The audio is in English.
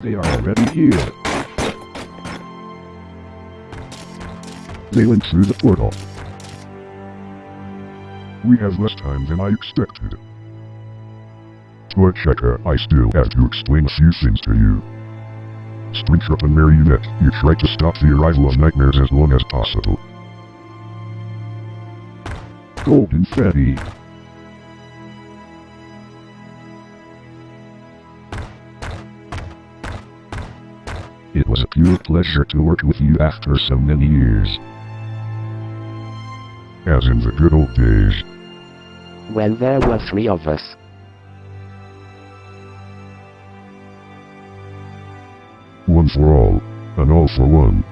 They are already here. They went through the portal. We have less time than I expected. But Checker, I still have to explain a few things to you. Springtrap and Marionette, you try to stop the arrival of nightmares as long as possible. Golden Freddy. It was a pure pleasure to work with you after so many years. As in the good old days. When there were three of us. One for all, and all for one.